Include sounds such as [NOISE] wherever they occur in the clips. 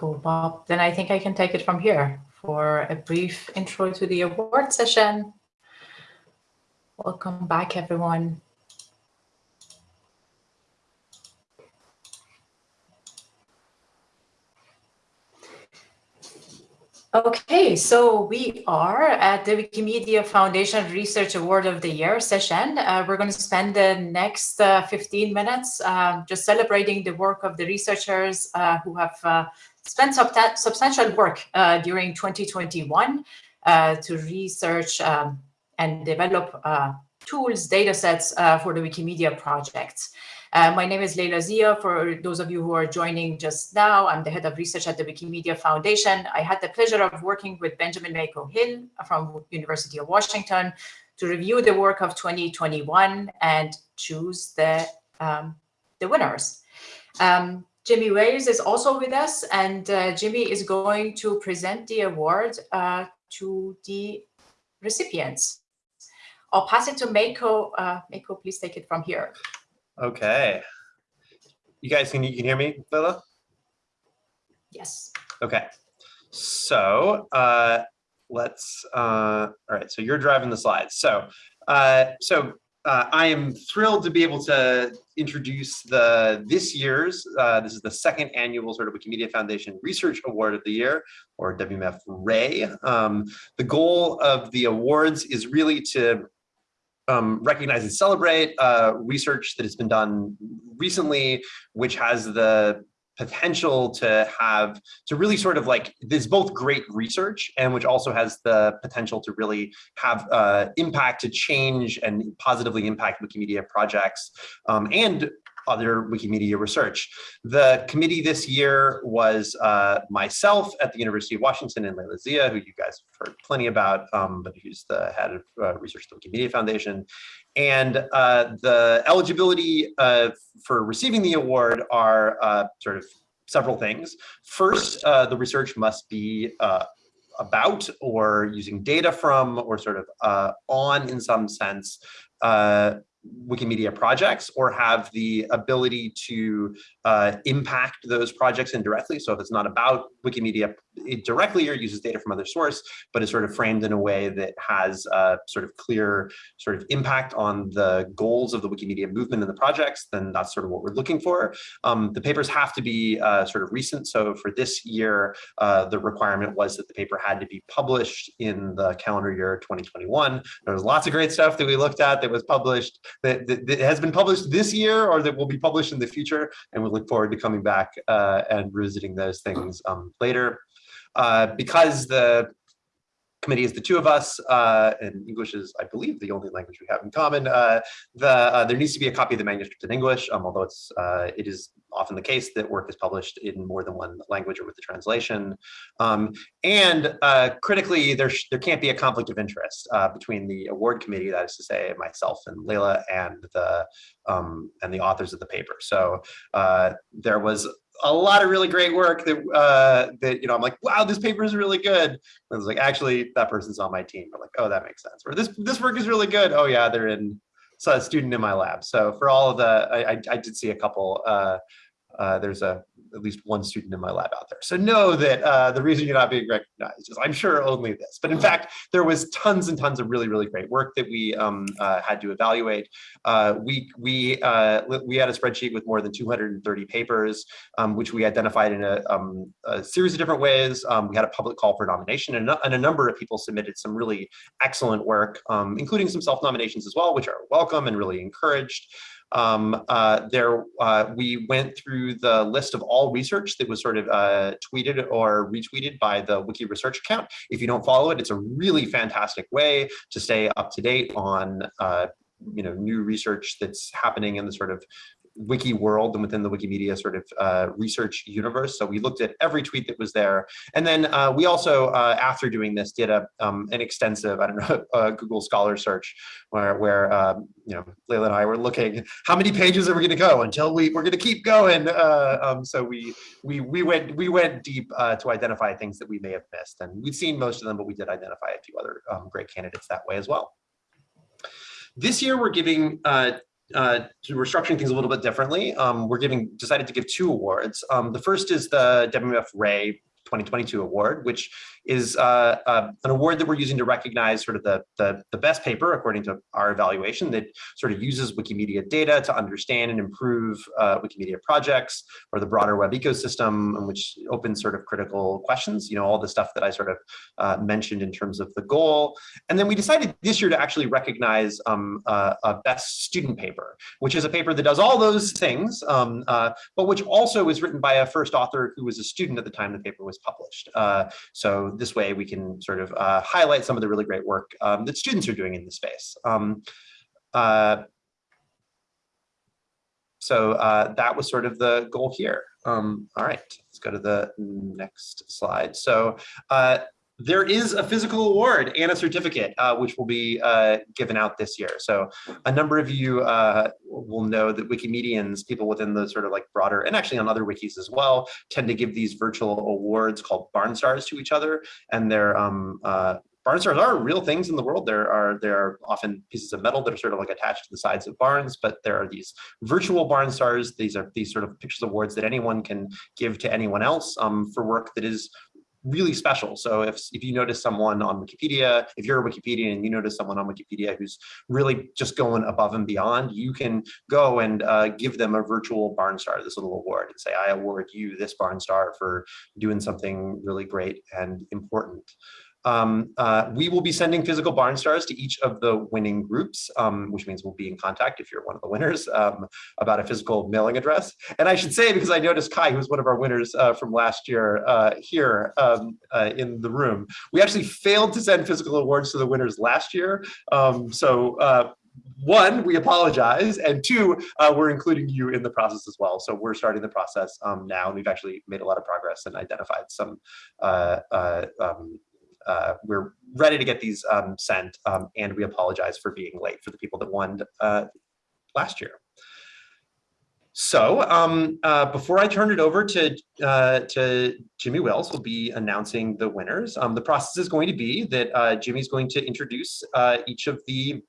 Cool, Bob. Then I think I can take it from here for a brief intro to the award session. Welcome back, everyone. Okay, so we are at the Wikimedia Foundation Research Award of the Year session. Uh, we're going to spend the next uh, 15 minutes uh, just celebrating the work of the researchers uh, who have uh, spent sub substantial work uh, during 2021 to research um, and develop tools, data sets for the Wikimedia project. Uh, my name is Leila Zia. For those of you who are joining just now, I'm the head of research at the Wikimedia Foundation. I had the pleasure of working with Benjamin Mako Hill from University of Washington to review the work of 2021 and choose the, um, the winners. Um, Jimmy Wales is also with us, and uh, Jimmy is going to present the award uh, to the recipients. I'll pass it to Mako. Uh, Mako, please take it from here. Okay. You guys, can you can hear me, Leila? Yes. Okay. So uh, let's, uh, all right, so you're driving the slides. So, uh, so uh, I am thrilled to be able to introduce the this year's, uh, this is the second annual sort of Wikimedia Foundation Research Award of the Year, or WMF Ray. Um, the goal of the awards is really to um, recognize and celebrate uh, research that has been done recently, which has the potential to have to really sort of like there's both great research and which also has the potential to really have uh, impact to change and positively impact Wikimedia projects. Um, and other Wikimedia research. The committee this year was uh, myself at the University of Washington and Leila Zia, who you guys have heard plenty about, um, but who's the head of uh, research at the Wikimedia Foundation. And uh, the eligibility uh, for receiving the award are uh, sort of several things. First, uh, the research must be about or using data from or sort of on in some sense uh, Wikimedia projects or have the ability to uh, impact those projects indirectly. So if it's not about Wikimedia directly or uses data from other source, but is sort of framed in a way that has a sort of clear sort of impact on the goals of the Wikimedia movement and the projects, then that's sort of what we're looking for. Um, the papers have to be uh, sort of recent. So for this year, uh, the requirement was that the paper had to be published in the calendar year 2021. There was lots of great stuff that we looked at that was published that, that, that has been published this year or that will be published in the future. And we look forward to coming back uh, and revisiting those things um, later. Uh, because the committee is the two of us, uh, and English is, I believe, the only language we have in common. Uh, the uh, there needs to be a copy of the manuscript in English, um, although it's uh, it is often the case that work is published in more than one language or with the translation. Um, and uh, critically, there there can't be a conflict of interest uh, between the award committee, that is to say, myself and Leila, and the um, and the authors of the paper. So there was a lot of really great work that uh, that you know I'm like, wow, this paper is really good. And I was like, actually, that person's on my team. I'm like, oh, that makes sense. Or this this work is really good. Oh yeah, they're in so a student in my lab. So for all of the, I, I, I did see a couple. Uh, uh, there's a at least one student in my lab out there. So know that uh, the reason you're not being recognized is I'm sure only this. But in fact, there was tons and tons of really, really great work that we um, uh, had to evaluate. Uh, we, we, uh, we had a spreadsheet with more than 230 papers, um, which we identified in a, um, a series of different ways. Um, we had a public call for nomination and, and, a number of people submitted some really excellent work, um, including some self-nominations as well, which are welcome and really encouraged um, uh, there uh, we went through the list of all research that was sort of uh, tweeted or retweeted by the Wiki Research account. If you don't follow it, it's a really fantastic way to stay up to date on uh, you know new research that's happening in the sort of wiki world and within the Wikimedia sort of uh, research universe. So we looked at every tweet that was there. And then uh, we also, uh, after doing this, did a, um, an extensive, I don't know, [LAUGHS] Google Scholar search where, where um, you know, Leila and I were looking, how many pages are we going to go until we, we're going to keep going. Uh, um, so we, we, we, went, we went deep uh, to identify things that we may have missed. And we've seen most of them, but we did identify a few other um, great candidates that way as well. This year, we're giving uh, uh, we're structuring things a little bit differently. Um, we're giving decided to give two awards. Um, the first is the WMF Ray 2022 award, which is uh, uh, an award that we're using to recognize sort of the, the, the, best paper, according to our evaluation, that sort of uses Wikimedia data to understand and improve uh, Wikimedia projects or the broader web ecosystem, which opens sort of critical questions, you know, all the stuff that I sort of uh, mentioned in terms of the goal. And then we decided this year to actually recognize um, a best student paper, which is a paper that does all those things, um, uh, but which also is written by a first author who was a student at the time the paper was published. Uh, so this way we can sort of uh, highlight some of the really great work um, that students are doing in the space. Um, uh, so uh, that was sort of the goal here. Um, all right, let's go to the next slide. So uh, there is a physical award and a certificate, uh, which will be uh, given out this year. So a number of you uh, will know that Wikimedians, people within the sort of like broader, and actually on other wikis as well, tend to give these virtual awards called Barn Stars to each other. And they're um, uh, barn stars are real things in the world. There are there are often pieces of metal that are sort of like attached to the sides of barns, but there are these virtual barn stars. These are these sort of pictures of awards that anyone can give to anyone else um, for work that is really special. So if, if you notice someone on Wikipedia, if you're a Wikipedian and you notice someone on Wikipedia who's really just going above and beyond, you can go and uh, give them a virtual barn star, this little award, and say, I award you this barn star for doing something really great and important. Um, uh, we will be sending physical barn stars to each of the winning groups, um, which means we'll be in contact if you're one of the winners um, about a physical mailing address. And I should say, because I noticed Kai, who's one of our winners uh, from last year uh, here um, uh, in the room, we actually failed to send physical awards to the winners last year. Um, so uh, one, we apologize, and two, uh, we're including you in the process as well. So we're starting the process um, now, and we've actually made a lot of progress and identified some uh, uh, um, uh, we're ready to get these um, sent, um, and we apologize for being late for the people that won uh, last year. So um, uh, before I turn it over to, uh, to Jimmy Wales, will be announcing the winners. Um, the process is going to be that uh, Jimmy's going to introduce uh, each of the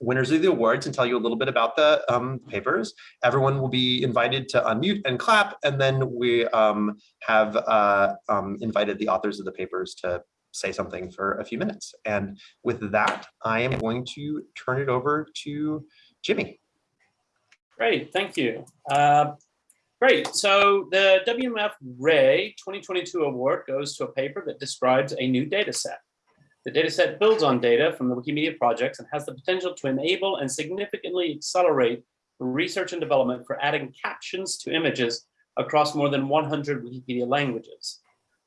winners of the awards and tell you a little bit about the um, papers. Everyone will be invited to unmute and clap, and then we um, have uh, um, invited the authors of the papers to say something for a few minutes. And with that, I am going to turn it over to Jimmy. Great, thank you. Uh, great, so the WMF Ray 2022 award goes to a paper that describes a new data set. The data set builds on data from the Wikimedia projects and has the potential to enable and significantly accelerate research and development for adding captions to images across more than 100 Wikipedia languages.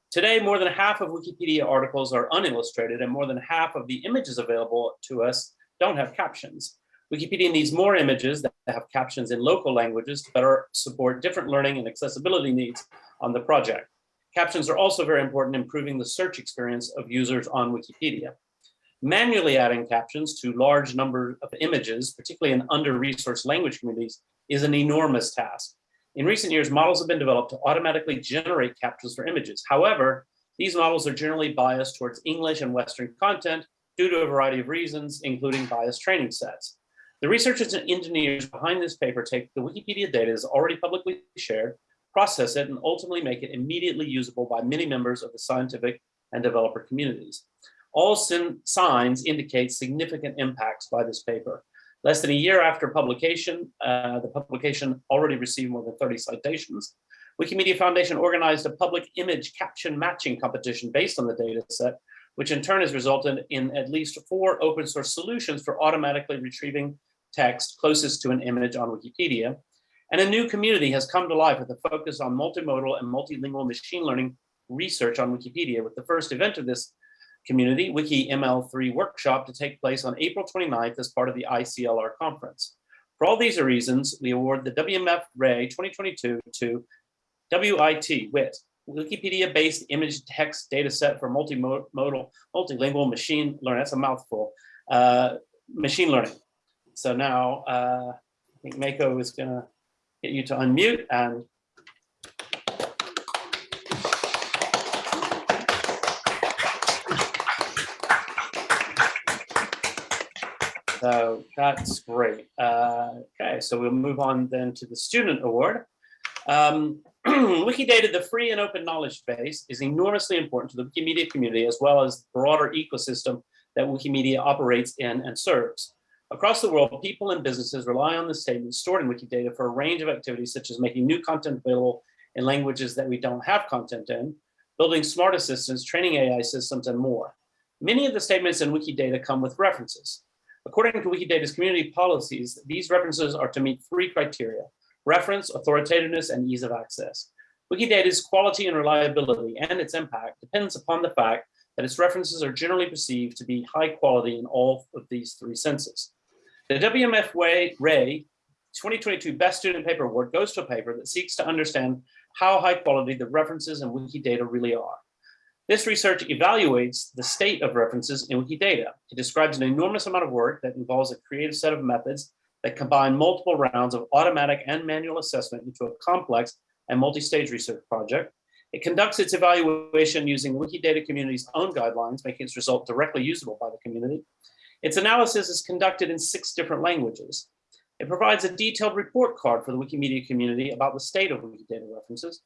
Today, more than half of Wikipedia articles are unillustrated and more than half of the images available to us don't have captions. Wikipedia needs more images that have captions in local languages to better support different learning and accessibility needs on the project. Captions are also very important in improving the search experience of users on Wikipedia. Manually adding captions to large number of images, particularly in under-resourced language communities, is an enormous task. In recent years, models have been developed to automatically generate captions for images. However, these models are generally biased towards English and Western content due to a variety of reasons, including biased training sets. The researchers and engineers behind this paper take the Wikipedia data that's already publicly shared, process it, and ultimately make it immediately usable by many members of the scientific and developer communities. All signs indicate significant impacts by this paper. Less than a year after publication, uh, the publication already received more than 30 citations. Wikimedia Foundation organized a public image caption matching competition based on the data set, which in turn has resulted in at least four open source solutions for automatically retrieving text closest to an image on Wikipedia. And a new community has come to life with a focus on multimodal and multilingual machine learning research on Wikipedia, with the first event of this community Wiki M3L workshop to take place on April 29th as part of the ICLR conference. For all these reasons, we award the WMF Ray 2022 to WIT, WIT, Wikipedia-based image text data set for multimodal, multilingual machine learning. That's a mouthful. Uh, machine learning. So now uh, I think Mako is going to get you to unmute and So that's great. Uh, okay, so we'll move on then to the student award. Um, [CLEARS THROAT] Wikidata, the free and open knowledge base, is enormously important to the Wikimedia community as well as the broader ecosystem that Wikimedia operates in and serves. Across the world, people and businesses rely on the statements stored in Wikidata for a range of activities such as making new content available in languages that we don't have content in, building smart assistants, training AI systems, and more. Many of the statements in Wikidata come with references. According to Wikidata's community policies, these references are to meet three criteria, reference, authoritativeness, and ease of access. Wikidata's quality and reliability and its impact depends upon the fact that its references are generally perceived to be high quality in all of these three senses. The WMF Ray 2022 Best Student Paper Award goes to a paper that seeks to understand how high quality the references in Wikidata really are. This research evaluates the state of references in Wikidata. It describes an enormous amount of work that involves a creative set of methods that combine multiple rounds of automatic and manual assessment into a complex and multi-stage research project. It conducts its evaluation using Wikidata community's own guidelines, making its result directly usable by the community. Its analysis is conducted in six different languages. It provides a detailed report card for the Wikimedia community about the state of Wikidata references.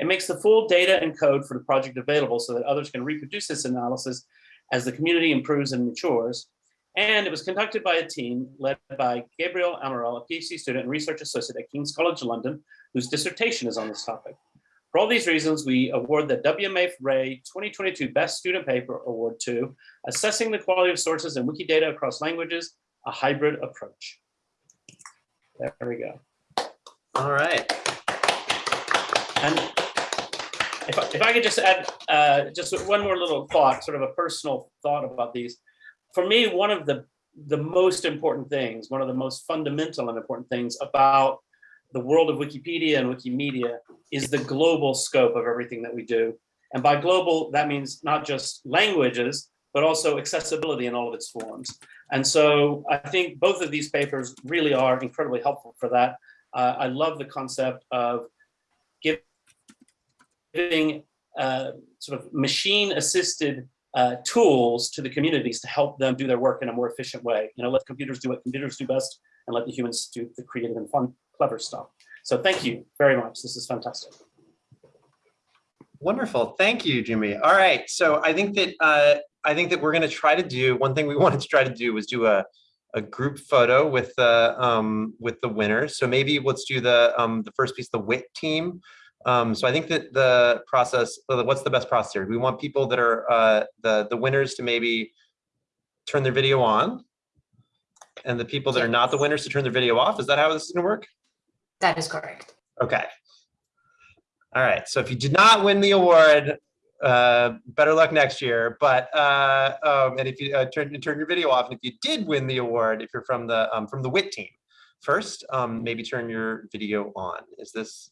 It makes the full data and code for the project available so that others can reproduce this analysis as the community improves and matures. And it was conducted by a team led by Gabriel Amaral, a PhD student and research associate at King's College London, whose dissertation is on this topic. For all these reasons, we award the WMF Ray 2022 Best Student Paper Award to Assessing the Quality of Sources in Wikidata Across Languages, a Hybrid Approach. There we go. All right. And if I, if I could just add uh, just one more little thought, sort of a personal thought about these for me, one of the, the most important things, one of the most fundamental and important things about the world of Wikipedia and Wikimedia is the global scope of everything that we do. And by global, that means not just languages, but also accessibility in all of its forms. And so I think both of these papers really are incredibly helpful for that. Uh, I love the concept of giving uh, sort of machine assisted uh, tools to the communities to help them do their work in a more efficient way. You know, let computers do what computers do best and let the humans do the creative and fun, clever stuff. So thank you very much. This is fantastic. Wonderful. Thank you, Jimmy. All right. So I think that uh, I think that we're going to try to do one thing we [LAUGHS] wanted to try to do was do a a group photo with the um, with the winners. So maybe let's do the um, the first piece, the WIT team. Um, so I think that the process, what's the best process here? We want people that are uh, the, the winners to maybe turn their video on and the people that are not the winners to turn their video off. Is that how this is gonna work? That is correct. Okay. All right, so if you did not win the award, uh, better luck next year. But uh, um, and if you uh, turn turn your video off, and if you did win the award, if you're from the um, from the WIT team, first um, maybe turn your video on. Is this